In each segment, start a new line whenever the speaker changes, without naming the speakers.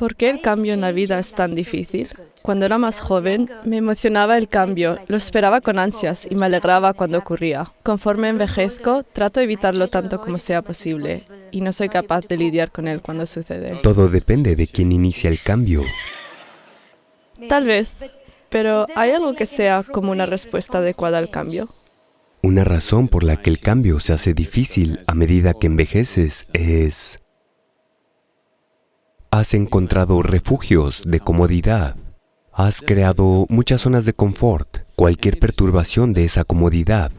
¿Por qué el cambio en la vida es tan difícil? Cuando era más joven, me emocionaba el cambio, lo esperaba con ansias y me alegraba cuando ocurría. Conforme envejezco, trato de evitarlo tanto como sea posible y no soy capaz de lidiar con él cuando sucede.
Todo depende de quién inicia el cambio.
Tal vez, pero ¿hay algo que sea como una respuesta adecuada al cambio?
Una razón por la que el cambio se hace difícil a medida que envejeces es... Has encontrado refugios de comodidad. Has creado muchas zonas de confort. Cualquier perturbación de esa comodidad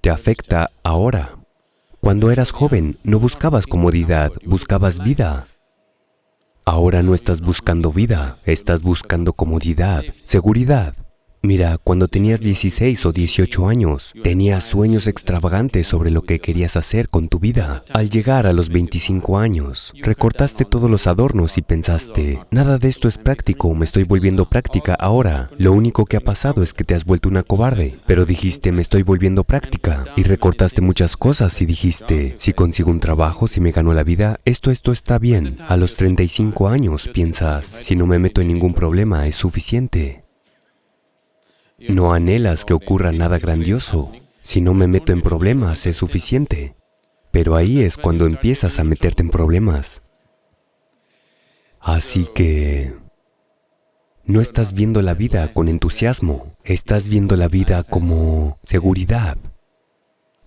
te afecta ahora. Cuando eras joven, no buscabas comodidad, buscabas vida. Ahora no estás buscando vida, estás buscando comodidad, seguridad. Mira, cuando tenías 16 o 18 años, tenías sueños extravagantes sobre lo que querías hacer con tu vida. Al llegar a los 25 años, recortaste todos los adornos y pensaste, nada de esto es práctico, me estoy volviendo práctica ahora. Lo único que ha pasado es que te has vuelto una cobarde. Pero dijiste, me estoy volviendo práctica. Y recortaste muchas cosas y dijiste, si consigo un trabajo, si me gano la vida, esto, esto está bien. A los 35 años piensas, si no me meto en ningún problema, es suficiente. No anhelas que ocurra nada grandioso. Si no me meto en problemas, es suficiente. Pero ahí es cuando empiezas a meterte en problemas. Así que... No estás viendo la vida con entusiasmo, estás viendo la vida como seguridad.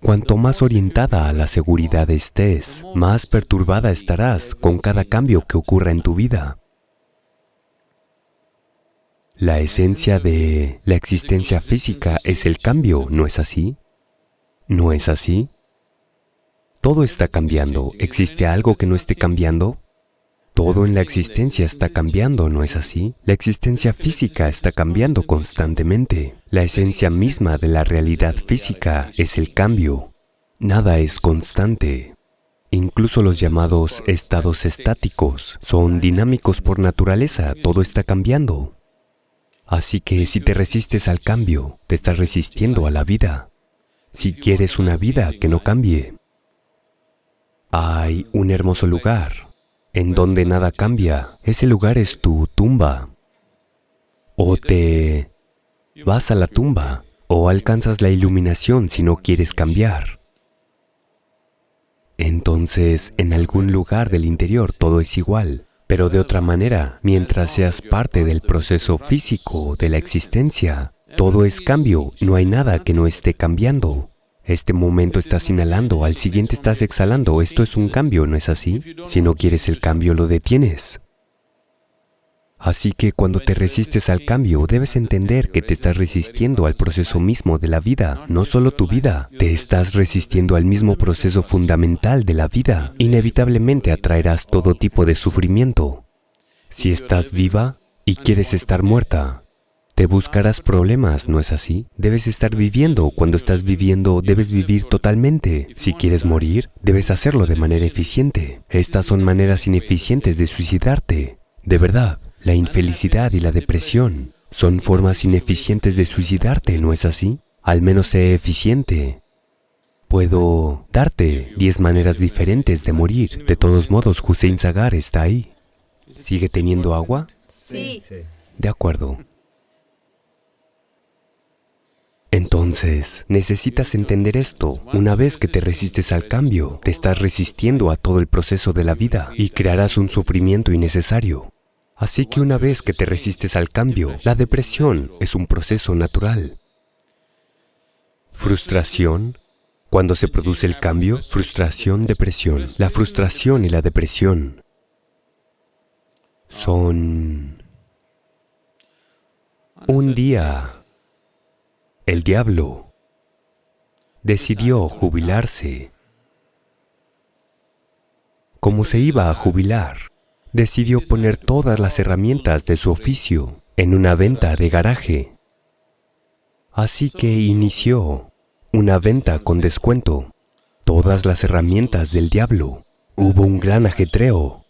Cuanto más orientada a la seguridad estés, más perturbada estarás con cada cambio que ocurra en tu vida. La esencia de la existencia física es el cambio, ¿no es así? ¿No es así? Todo está cambiando. ¿Existe algo que no esté cambiando? Todo en la existencia está cambiando, ¿no es así? La existencia física está cambiando constantemente. La esencia misma de la realidad física es el cambio. Nada es constante. Incluso los llamados estados estáticos son dinámicos por naturaleza, todo está cambiando. Así que si te resistes al cambio, te estás resistiendo a la vida. Si quieres una vida que no cambie, hay un hermoso lugar en donde nada cambia. Ese lugar es tu tumba. O te vas a la tumba o alcanzas la iluminación si no quieres cambiar. Entonces, en algún lugar del interior todo es igual. Pero de otra manera, mientras seas parte del proceso físico de la existencia, todo es cambio, no hay nada que no esté cambiando. Este momento estás inhalando, al siguiente estás exhalando, esto es un cambio, ¿no es así? Si no quieres el cambio, lo detienes. Así que cuando te resistes al cambio, debes entender que te estás resistiendo al proceso mismo de la vida, no solo tu vida, te estás resistiendo al mismo proceso fundamental de la vida. Inevitablemente atraerás todo tipo de sufrimiento. Si estás viva y quieres estar muerta, te buscarás problemas, ¿no es así? Debes estar viviendo. Cuando estás viviendo, debes vivir totalmente. Si quieres morir, debes hacerlo de manera eficiente. Estas son maneras ineficientes de suicidarte. De verdad. La infelicidad y la depresión son formas ineficientes de suicidarte, ¿no es así? Al menos sé eficiente. Puedo darte diez maneras diferentes de morir. De todos modos, Hussein Sagar está ahí. ¿Sigue teniendo agua?
Sí.
De acuerdo. Entonces, necesitas entender esto. Una vez que te resistes al cambio, te estás resistiendo a todo el proceso de la vida y crearás un sufrimiento innecesario. Así que una vez que te resistes al cambio, la depresión es un proceso natural. Frustración. Cuando se produce el cambio, frustración, depresión. La frustración y la depresión son... Un día, el diablo decidió jubilarse. Como se iba a jubilar, decidió poner todas las herramientas de su oficio en una venta de garaje. Así que inició una venta con descuento. Todas las herramientas del diablo. Hubo un gran ajetreo.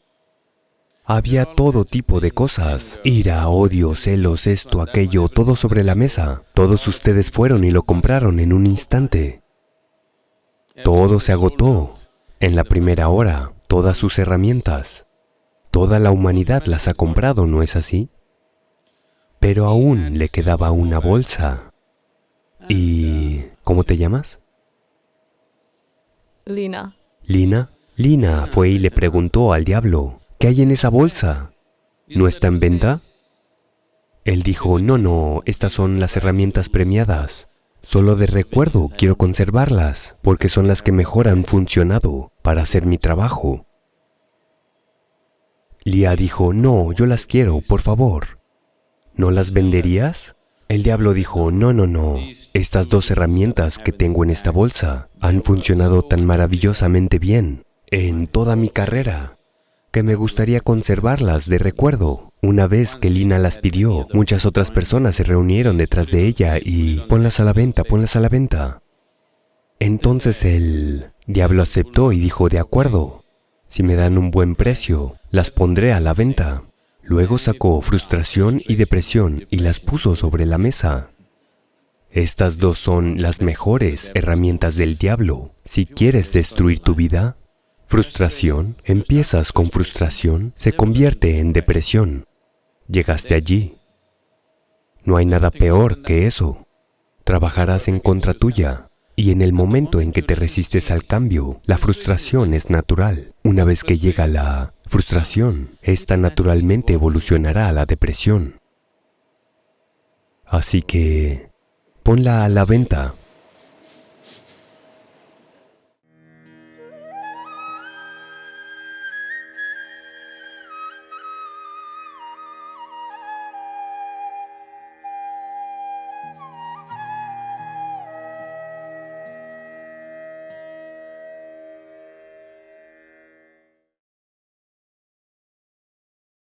Había todo tipo de cosas, ira, odio, celos, esto, aquello, todo sobre la mesa. Todos ustedes fueron y lo compraron en un instante. Todo se agotó en la primera hora, todas sus herramientas. Toda la humanidad las ha comprado, ¿no es así? Pero aún le quedaba una bolsa. ¿Y cómo te llamas?
Lina.
Lina. Lina fue y le preguntó al diablo, ¿qué hay en esa bolsa? ¿No está en venta? Él dijo, no, no, estas son las herramientas premiadas. Solo de recuerdo quiero conservarlas, porque son las que mejor han funcionado para hacer mi trabajo. Lía dijo, no, yo las quiero, por favor. ¿No las venderías? El diablo dijo, no, no, no, estas dos herramientas que tengo en esta bolsa han funcionado tan maravillosamente bien en toda mi carrera que me gustaría conservarlas de recuerdo. Una vez que Lina las pidió, muchas otras personas se reunieron detrás de ella y ponlas a la venta, ponlas a la venta. Entonces el diablo aceptó y dijo, de acuerdo, si me dan un buen precio, las pondré a la venta. Luego sacó frustración y depresión y las puso sobre la mesa. Estas dos son las mejores herramientas del diablo. Si quieres destruir tu vida, frustración, empiezas con frustración, se convierte en depresión. Llegaste allí. No hay nada peor que eso. Trabajarás en contra tuya. Y en el momento en que te resistes al cambio, la frustración es natural. Una vez que llega la frustración, esta naturalmente evolucionará a la depresión. Así que, ponla a la venta